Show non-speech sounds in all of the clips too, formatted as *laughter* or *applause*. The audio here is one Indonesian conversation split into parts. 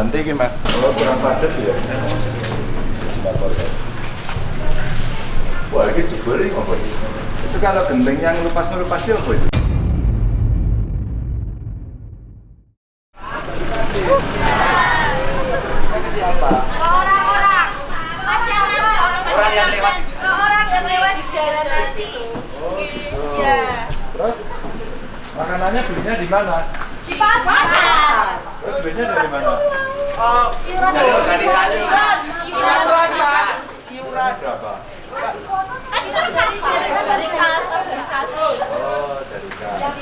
ganti ini mas oh kurang padat ya wah ini jebol ini apa ini? itu kalau genteng yang ngelupas-ngelupas itu apa itu? Orang-orang masyarakat Orang yang lewat di orang yang lewat di jalan nanti. Ya. terus makanannya belinya di mana? Di pasar. Belinya dari mana? Oh, Iuran dari organisasi. Iuran. Iuran berapa? Iuran berapa? Kan kita dari dari kas organisasi. oh dari kan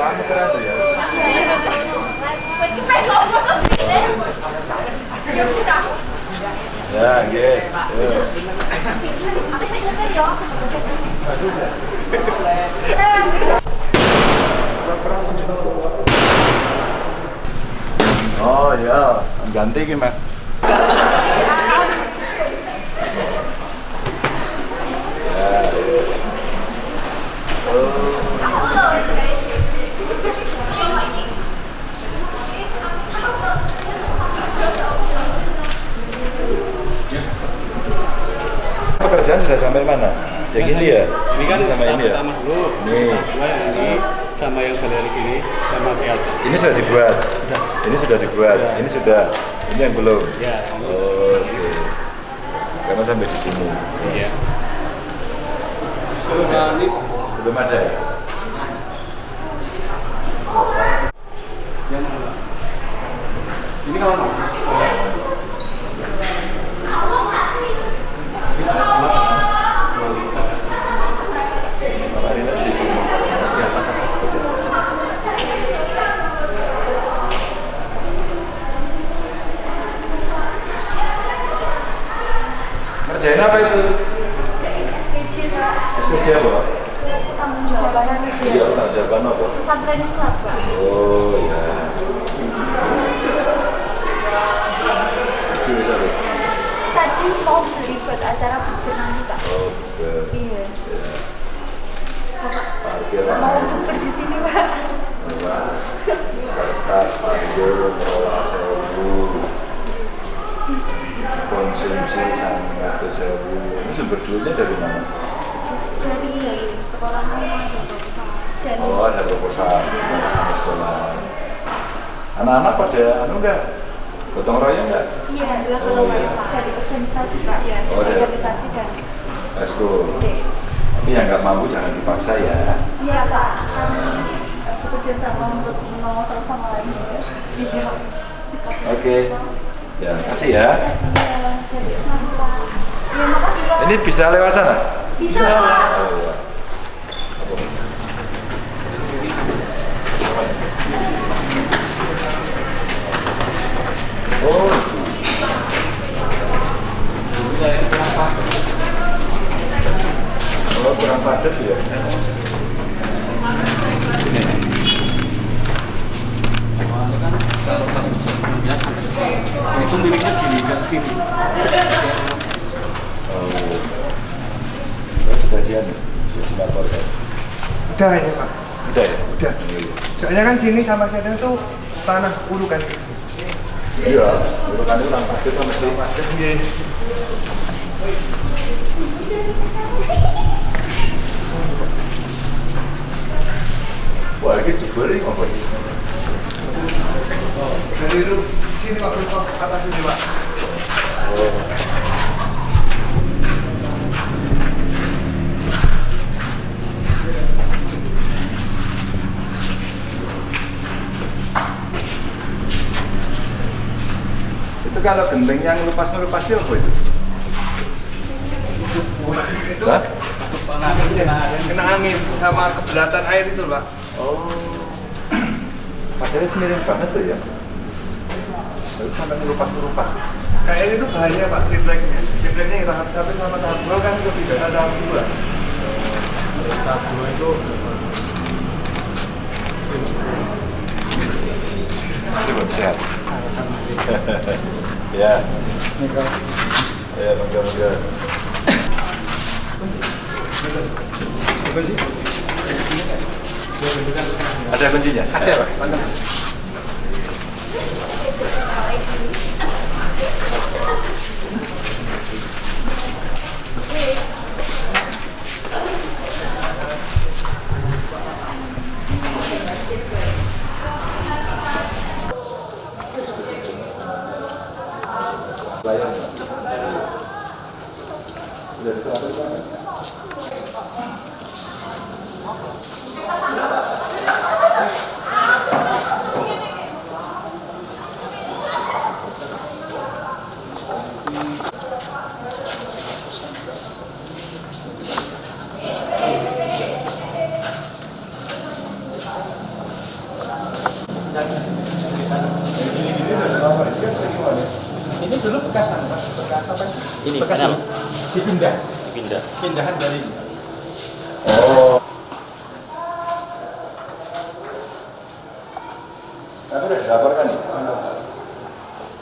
kamu keren tuh ya Kita ngomong. Ya udah. ya gitu Aku sih nyetir ya. Oh ya ganti ini mas pekerjaan sudah sampai mana? yang ini ya? Ini kan sama ini ya? pertama dulu. Nih. Kedua yang ini sama yang galeri sini sama kayak Ini sudah dibuat. Ini sudah dibuat. Sudah. Ini sudah. Ini yang belum. Ya. Oh, Oke. Sekarang sampai di sini. Iya. Belum ada ya? Ini kalau mau. Kemarin aja itu. Di atas apa? Ngerjain apa itu? SPJ apa? Tanggung jawaban Iya, tanggung jawaban apa? pesantren kelas, Pak. Oh ya. Itu. Tadi mau beli buat acara buku nanti, Pak. Oh. Iya. Parkir Mau buku di sini, Pak. Wah, kertas, panggil, mengelola sewu, konsumsi sampai satu sewu. Ini sumber duitnya dari mana? Dari sekolah mahasiswa dan Oh, ada proposal sama sekolah. Anak-anak pada anu enggak? Gotong royong enggak? Iya, adalah Oh, kalau iya. dari organisasi Pak. Ya, Oh, organisasi dan ekskul. Eskul. Oke. Tapi yang nggak mampu jangan dipaksa ya. Iya Pak, kami eh, bekerja sama untuk nomor telepon lainnya. Siap. Oke. Ya, kasih ya. Iya, makasih Pak. Ini bisa lewat sana? Bisa Pak. Oh iya. Oh. Oh, kurang padat ya. Kan kalau pas musim biasa itu miliknya nggak sini. Oh. Sudah dia nih, sudah dilaporkan. Udah ini Pak, Udah ya? udah. Soalnya kan sini sama sana itu tanah ulu kan. Iya, urutan itu padat sama itu kalau genteng yang ngelupas-ngelupas itu apa itu? Itu Hah? Kena angin sama kebelatan air itu Pak. Oh. Padahal miring banget tuh ya. Terus sampai ngelupas-ngelupas. Kayak ini tuh bahaya Pak, tripleknya. Tripleknya yang tahap satu sama tahap dua kan lebih dari tahap dua. Tahap dua itu belum sehat. *laughs* ya. Ya, kunci? Ada kuncinya? Ada, Pak. Mantap. Bekas apa? Bekas apa? Ini bekas kanal. ini. Dipindah. Pindah. Pindahan dari Oh. Aku udah dilaporkan nih.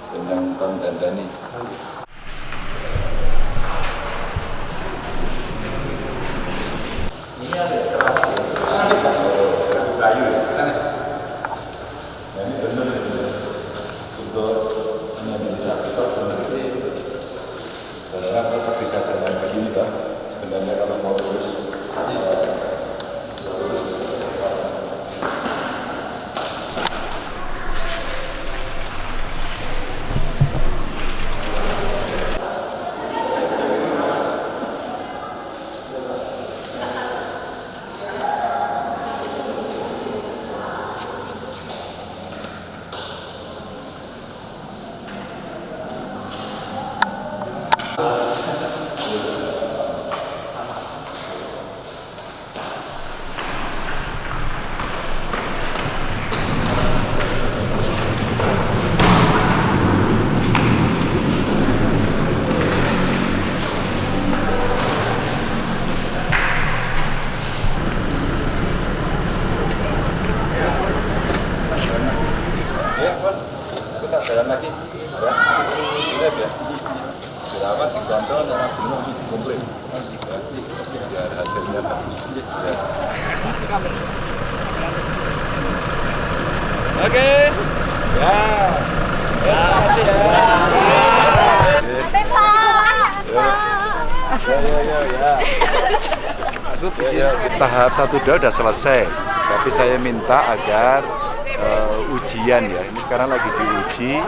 Tentang konten Dani. Ini ada kayu ya? sana. Nah, ini benar benar untuk penyandang disabilitas benar. Karena tetap bisa jalan begini. Sebenarnya kalau mau lurus eh, bisa lurus. Ya, Kon. Kita jalan lagi. Ya. Lihat ya. Dirawat, dikontrol, orang belum langsung dikumpulin. Ya. Biar hasilnya bagus. Ya. Oke. Ya. Ya, makasih ya. Sampai Pak. Ya, ya, ya, ya. Ya, ya, tahap satu dah udah selesai. Tapi saya minta agar eh, ujian ya, ini sekarang lagi diuji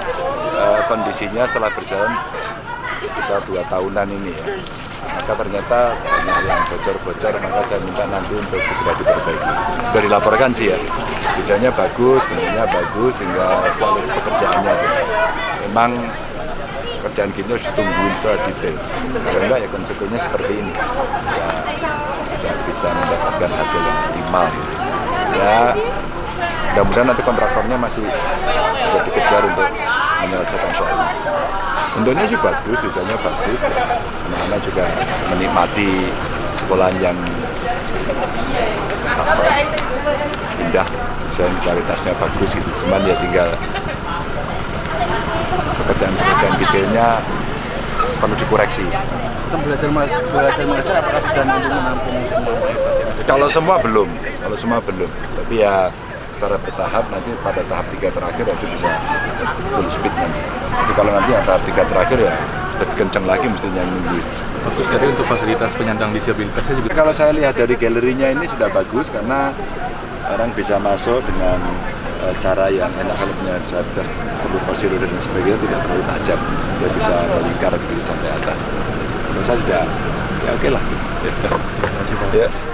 eh, kondisinya setelah berjalan kita dua tahunan ini ya. Maka ternyata banyak yang bocor-bocor, maka saya minta nanti untuk segera diperbaiki. Sudah dilaporkan sih ya, desainnya bagus, bentuknya bagus, tinggal kualitas pekerjaannya aja. Memang kerjaan kita harus ditungguin secara detail. Kalau enggak ya konsekuensinya seperti ini. Ya, tidak bisa mendapatkan hasil yang optimal. Ya, mudah-mudahan nanti kontraktornya masih bisa dikejar untuk menyelesaikan soal ini. Bentuknya sih bagus, desainnya bagus. Anak-anak juga menikmati sekolahan yang apa, indah, desain kualitasnya bagus gitu. Cuman ya tinggal pekerjaan-pekerjaan detailnya perlu dikoreksi. Belajar belajar mengajar apakah sudah mampu menampung semua ada? Kalau semua belum, kalau semua belum. Tapi ya secara bertahap nanti pada tahap tiga terakhir itu bisa full speed nanti. Tapi kalau nanti yang tahap tiga terakhir ya lebih kencang lagi mestinya. Bagus jadi untuk fasilitas penyandang disabilitasnya juga Kalau saya lihat dari galerinya ini sudah bagus karena orang bisa masuk dengan eh, cara yang enak kalau punya disabilitas perlu kursi roda dan sebagainya tidak terlalu tajam. Dia bisa melingkar begitu sampai atas. Menurut saya sudah ya oke lah. Ya. Ya.